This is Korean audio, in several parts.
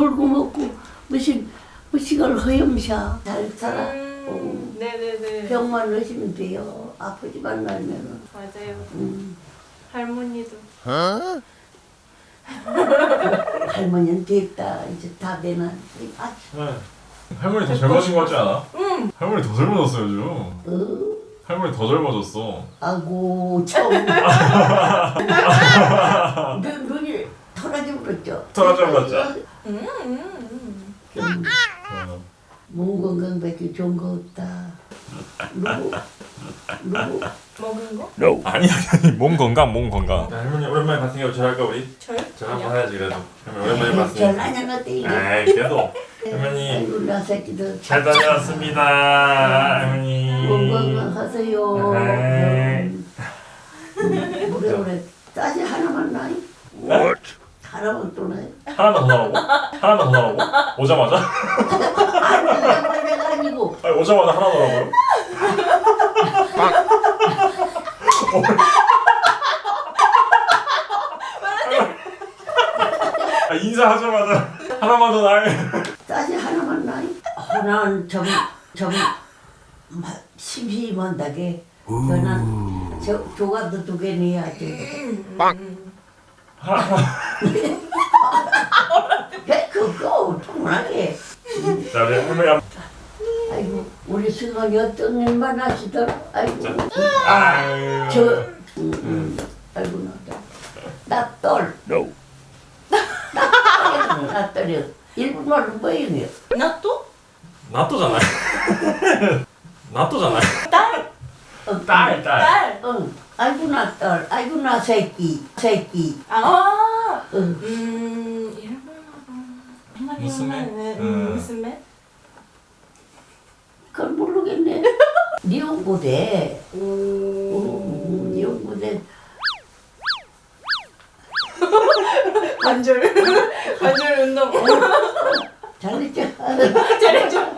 놀고 먹고 무슨 무식을 허염샤 잘 살아. 어, 네네네. 병만 넣으시면 돼요. 아프지만 말면은. 맞아요. 음. 할머니도. 할머니는 됐다. 이제 다 되나. 아, 네. 할머니 더 젊어진 것 같지 않아? 응. 할머니 더 젊어졌어 요즘. 어, 할머니 더 젊어졌어. 아고 참 눈, 눈이 털어져 버렸죠. 털어져 버렸죠? 음, 음, 음, 어. 몸 건강밖에 좋은 거 없다 누구 누구 먹은 거? 아니 아니 아니 몸 건강 몸 건강 할머니 오랜만에 봤으니까 잘할까 우리? 저요? 잘 한번. 해야지 그래도 할머니 오랜만에 별 봤으니까 안녕하대 이게 에이 그래도 할머니 나 새끼들 잘 다녀왔습니다 할머니 건강하세요 네. 음, 오래 오래 따지 하나만 나이? 네? 하나만 또 나이? 하나만 더? 하나만 더 나오고? 오자마자? 아니 아니고 아니 오자마자 하나 더라고요? 아, 인사하자마자 하나만 더 나해 따지 하나만 나이? 하나는 좀좀 심심한다게 저는 저 조각도 두 개 내야 돼. 배 그거 통하게. 자 우리 할머니 한 아이고 우리 승원이 어떤 일만 하시더라. 아이고 아유 저 음, 음. 아이고 나다 나떨 나떨 나떨이 일본말로 뭐예요? 나또? 나또잖아요 나또잖아요 딸? 어, 딸 딸. 딸? 응. 아이고 나 딸, 아이고 나 새끼, 새끼. 아 응. 음... 일본어로 무스메? 음, 음. 무스메? 그걸 모르겠네. 음, 니온부대. 관절 관절 운동 잘했죠? 잘해줘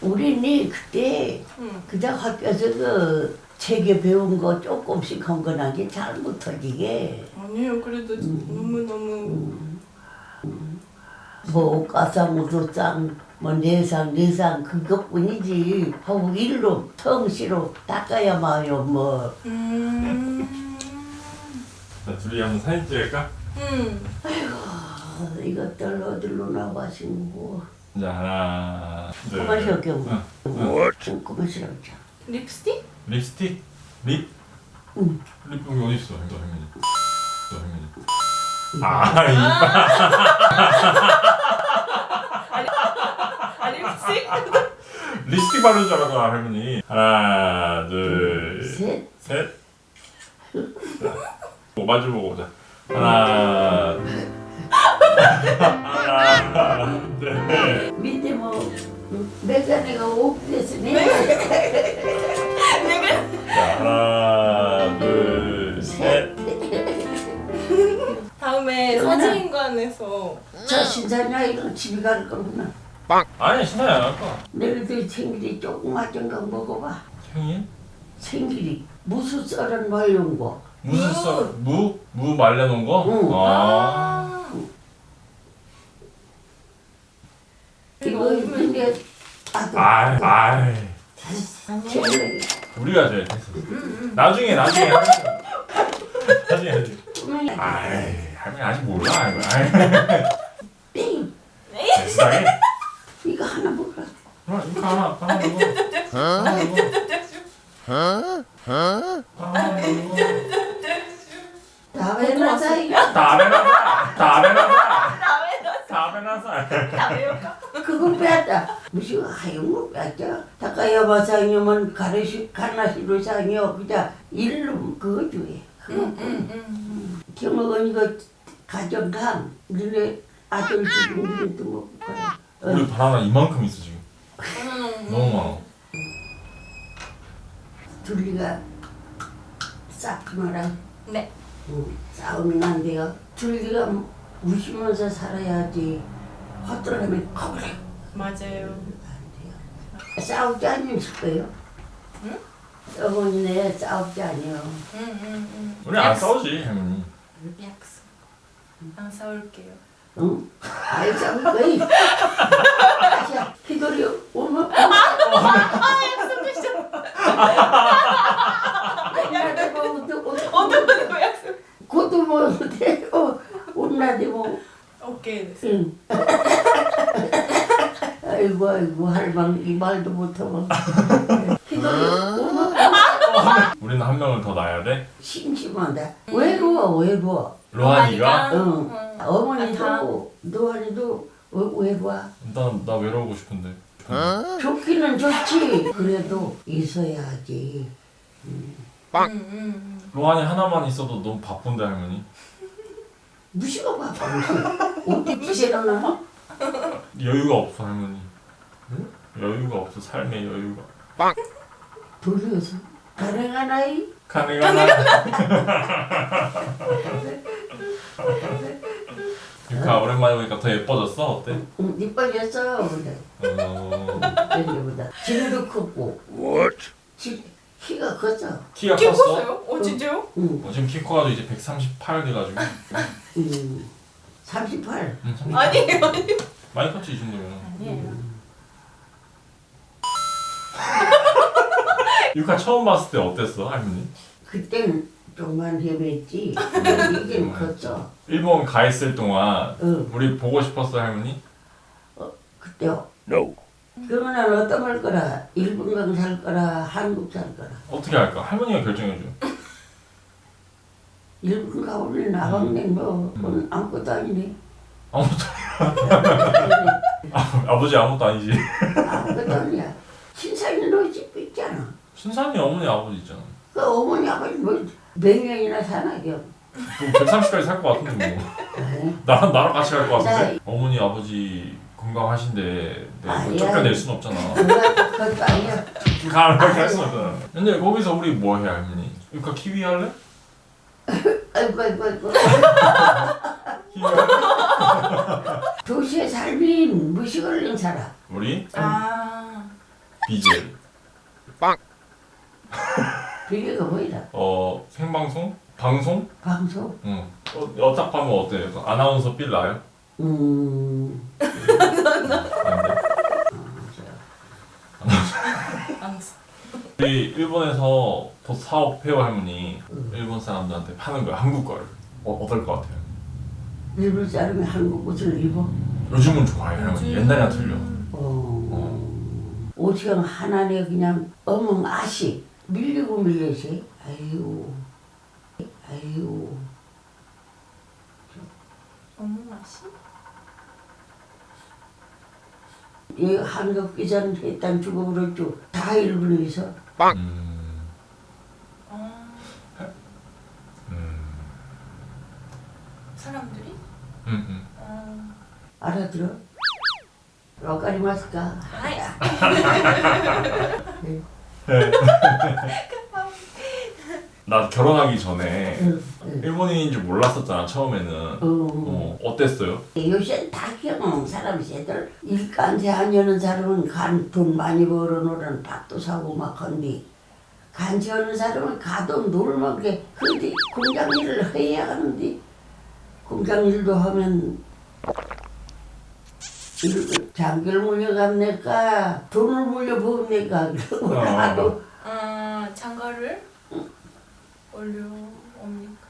우리는 그때 응. 그저 학교에서 그 책에 배운 거 조금씩 한 건하게 잘 못하지게. 아니에요 그래도 너무너무 뭐 가상 우주상 뭐 내상 내상 그것뿐이지 하고 일로 텅시로 닦아야 마요 뭐 음... 자 둘이 한번 사진 찍을까? 음. 아, 이것들 어디로 나가시고 자 하나 응. 뭐 그만 쉬었죠 립스틱? 립스틱? 립? 응. 립 여기 어디 있어? 이거 할머니 아 이빨 아 립스틱? 립스틱 바르는 줄 알았어 할머니. 하나 둘 셋. 셋. 뭐 마주 보고 오자. 하나 하나 둘. 밑에 뭐 메가네가 오프됐으니 자, 하나 다음에 사진관에서 저 신사냐 이거 집에 갈 거구나 아니 신나지 않을 거야 너희들 생길이 조그맣던 거 먹어봐 생일? 생길이 무수 썰은 말린 거 무슨 써? 무? 무 말려놓은 거? 응. 아. 아 이거 근데 아이. 제일 우리가 제일 됐어. 나중에, 나중에. 나중에, 나중에. 아이, 할머니 아직 몰라, 이거. 아이. 땡 세상에. 이거 하나 먹어라 어, 이거 하나, 하나 먹어. 하나 먹어. 하나 먹어. 그거 빼앗다 무슨 하얀 거 빼앗자 다 닦아야마 상이면 가르시 가나시로 상이요. 그냥 일로 그거 주에 응, 응, 응. 경어건 이거 가정강 너네 아들 지금 우리도 먹고 가요 우리 바나나 이만큼 있어 지금. 응. 너무 많아. 둘리가 싹마랑 네. 싸우면 안 돼요 둘리가 웃으면서 살아야지 헛들어가면 거그래 맞아요. 싸우지 않으면 거예요 응? 어머니네 싸우지 않아요 응, 응, 응. 우리 안 싸우지 할머니. 약속. 안 싸울게요. 응? 아이 싸울 거이 자 희돌이 오면 어떤 거 약속? 뭐 되고 온나대 뭐 오케이. 됐어. 응. 아이고 아이고 할망 이 말도 못하고 희돌이 오면 우리는 한 명을 더 낳아야 돼. 심심하다 외로워 외로워 로한이가 응. 응. 어머니도 노한이도 외로워 일단 나 외로우고 싶은데. 좋기는 좋지 그래도 있어야지 응, 응, 응. 로한이 하나만 있어도 너무 바쁜데 할머니. 무시가 바빠 어디 부시러나 여유가 없어 할머니. 여유가 없어 삶의 여유가. 돌려서 가능하나이? 가능하나? 유카 오랜만에 보니까 더 예뻐졌어 어때? 응, 이뻐졌어 그래 어... 옛날보다 지금도 크고 지, 키가 컸어 키가 키 컸어? 컸어요? 어, 진짜요? 응, 어, 지금 키 커가지고 이제 138 돼가지고 응. 38 응, 아니에요. 많이 컸지 이 정도면 아니에요. 유카 처음 봤을 때 어땠어 할머니? 그땐 좀만 헤맸지? 근데 이젠 컸어 일본 가 있을 동안 응, 우리 보고 싶었어 할머니? 그때요? 그러면 어떤 걸 거라? 일본 강살 거라? 한국 살 거라? 어떻게 할까? 할머니가 결정해줘. 일본 가오면 나방네 뭐 그건 아무것도 아니네. 아무것도 아버지 아무것도 아니지. 아무것도 아니야. 신사님 너 집도 있잖아. 순산이 어머니 아버지 있잖아 그 어머니 아버지 뭐몇 년이나 사나 겨 130까지 살 것 같은데 뭐. 나랑 나랑 같이 갈 것 같은데? 나- 어머니 아버지 건강하신데 내가 그걸 아니야. 쫓겨낼 순 없잖아. 그것도 아니야 가을 그렇게 할순 없잖아. 근데 거기서 우리 뭐 해 할머니? 유카 키위 할래? 아이고 아이고 아이고. 키위 할래? 도시에 살면 무시 걸린 살아 우리? 아, BJ 비교가 뭐이라 어 생방송? 방송? 방송 응 어, 어딱하면 어때? 그 아나운서 빌 나요? 음. 우리 일본에서 더 사업 페어 할머니 응. 일본 사람들한테 파는 거야 한국 걸 어, 어떨 것 같아요? 일본 사람이 한국 옷을 입어 요즘은 좋아요 할머니 옛날이랑 틀려 어 옷이랑 하나네 그냥 어멍 아시 밀리고 밀려시 아이고 아이고 어머, 맛이? 이 한국 기자는 일단 그랬죠 다 일본에서 음, 아, 음, 사람들이? 음, 음. 어, 알아들어? 와카리마스까? 아이, 나 결혼하기 전에 응, 응. 일본인인 줄 몰랐었잖아 처음에는 어. 어, 어 땠어요? 요새 다 경험 사람 새들 일간세 하려는 사람은 간 돈 많이 벌어놓으면 밥도 사고 막 한디 간지 하는 사람은 가도 놀면 게 근데 공장 일을 해야 하는데 공장 일도 하면 일- 장기를 물려갑니까 돈을 물려보니까 그러고 어. 나도 아, 장가를 올려옵니까?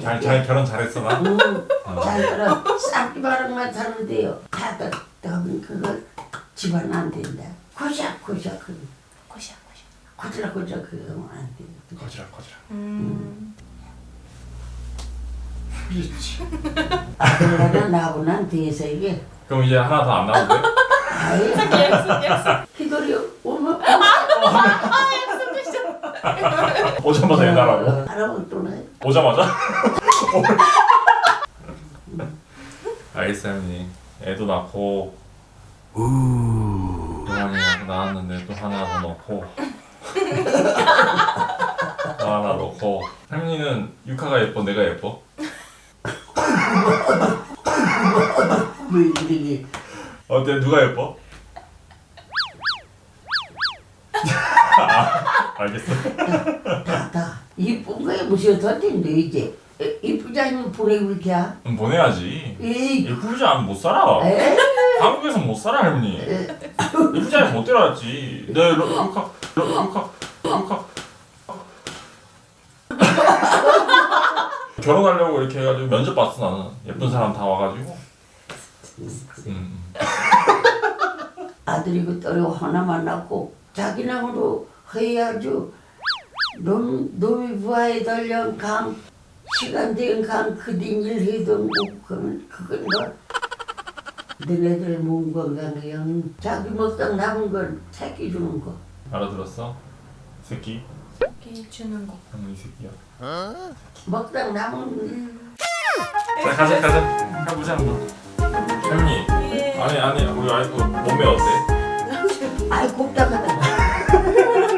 잘, 잘 결혼 잘했어 나? 음, 자기는 싹기바람만 타는데요 다들 하면 그거 집안 안 된다 고작 고작 그 고시야, 고시야. 고작 고작 그거 안 돼. 거지락 거지락 음, 그렇지. 그러나 나보난 뒤에서 이게 그럼 이제 하나 더 안 나오고 돼? 아이 약속 약속. 기다려 오면 오자마자 일나라고. 할아버지 또 나. 오자마자? 형님 애도 낳고 고양이 낳았는데 또 하나 더 넣고 또 하나 넣고 할머니는 유카가 예뻐 내가 예뻐? 왜 어때 누가 예뻐? 아, 알겠어. 다다 이쁜 거에 무슨 던진데 이제. 에, 이쁘지 않으면 보내볼게 음, 보내야지. 에이. 예쁘지 않으면 못 살아. 에? 한국에서 못 살아 할머니. 예쁘지 않으면 못 데려왔지. 네 로- 루카 로- 루카 루카 결혼하려고 이렇게 해가지고 면접 봤어 나는. 예쁜 사람 다 와가지고. 음. 아들이고 딸이고 하나만 낳고 자기 나무로 해야죠 놈, 놈이 부하에 달려 강 시간 된강 그딘 일 해도 못 그러면 그건 뭐 너네들 몸 건강 그냥 자기 먹다 남은 건 새끼 주는 거 알아들었어? 새끼? 이렇게 주는 거. 할머니 새끼야 먹다 남은 음. 자 가자 가자 가보자 한번 할머니 예. 아니 아니 우리 와이프 몸매 어때? 아이 곱다가